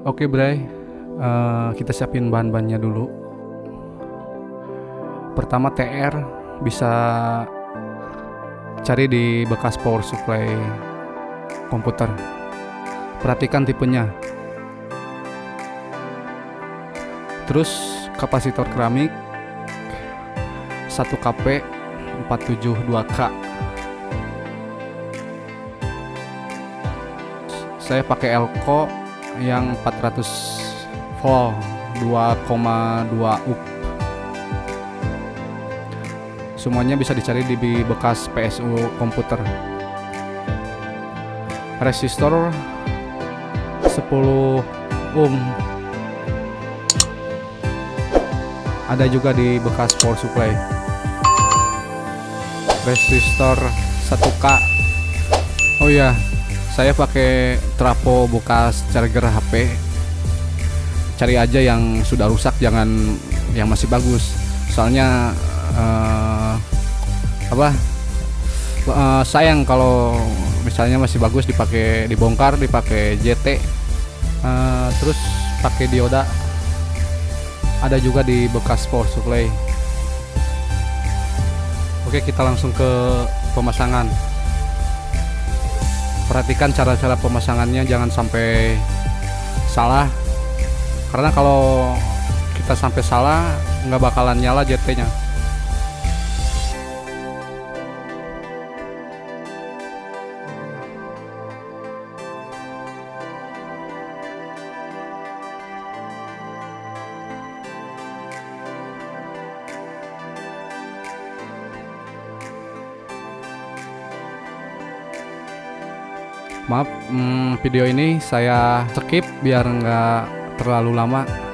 Oke Bray, Eh, kita siapin bahan-bahannya dulu. Pertama TR bisa cari di bekas power supply komputer. Perhatikan tipenya. Terus kapasitor keramik 1 kp 472K. Saya pakai Elko yang 400 volt 2,2 up. Semuanya bisa dicari di bekas PSU komputer. Resistor 10 ohm. Ada juga di bekas power supply. Resistor 1K. Oh iya, saya pakai trapo bekas charger HP cari aja yang sudah rusak jangan yang masih bagus. Soalnya uh, apa uh, sayang kalau misalnya masih bagus dipakai dibongkar dipakai JT uh, eh, terus pakai dioda. Ada juga di bekas power supply. Oke kita langsung ke pemasangan perhatikan cara-cara pemasangannya jangan sampai salah. Karena kalau kita sampai salah nggak bakalan nyala JT nya Maaf, hmm, video ini saya skip biar nggak terlalu lama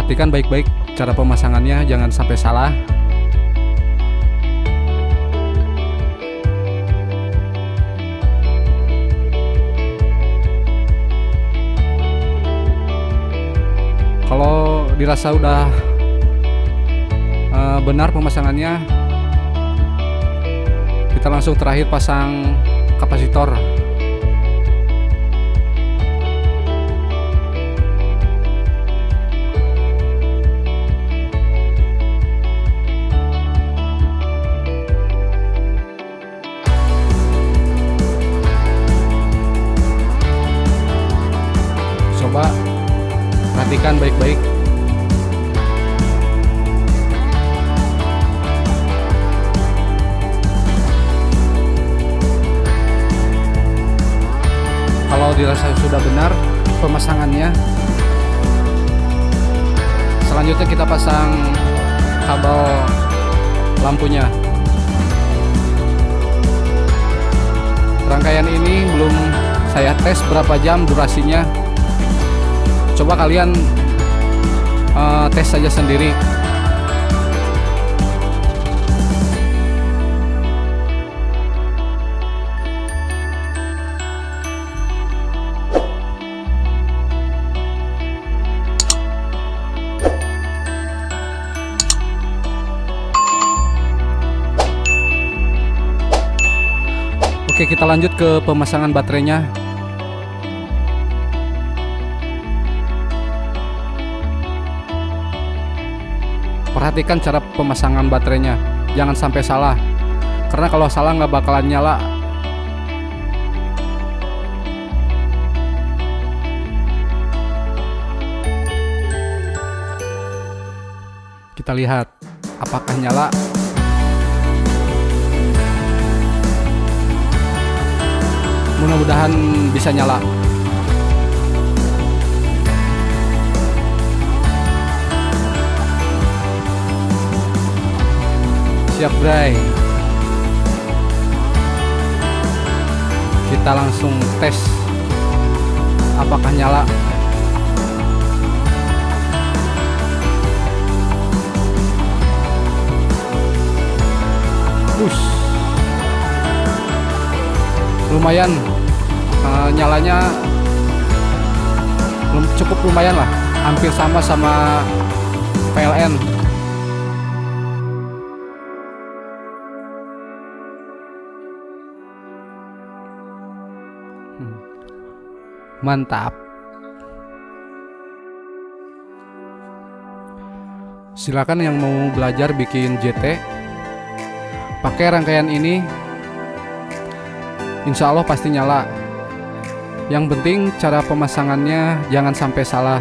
perhatikan baik-baik cara pemasangannya jangan sampai salah. Kalau dirasa udah uh, benar pemasangannya kita langsung terakhir pasang kapasitor pemasangannya selanjutnya kita pasang kabel lampunya. Rangkaian ini belum saya tes berapa jam durasinya. Coba kalian uh, tes saja sendiri Oke kita lanjut ke pemasangan baterainya. Perhatikan cara pemasangan baterainya. Jangan sampai salah. Karena kalau salah nggak bakalan nyala. Kita lihat apakah nyala mudah-mudahan bisa nyala. Siap Bray. Kita langsung tes apakah nyala. Push. Lumayan nyalanya belum cukup lumayan lah. Hampir sama sama PLN hmm. mantap. Silakan yang mau belajar bikin JT pakai rangkaian ini insya Allah pasti nyala yang penting cara pemasangannya jangan sampai salah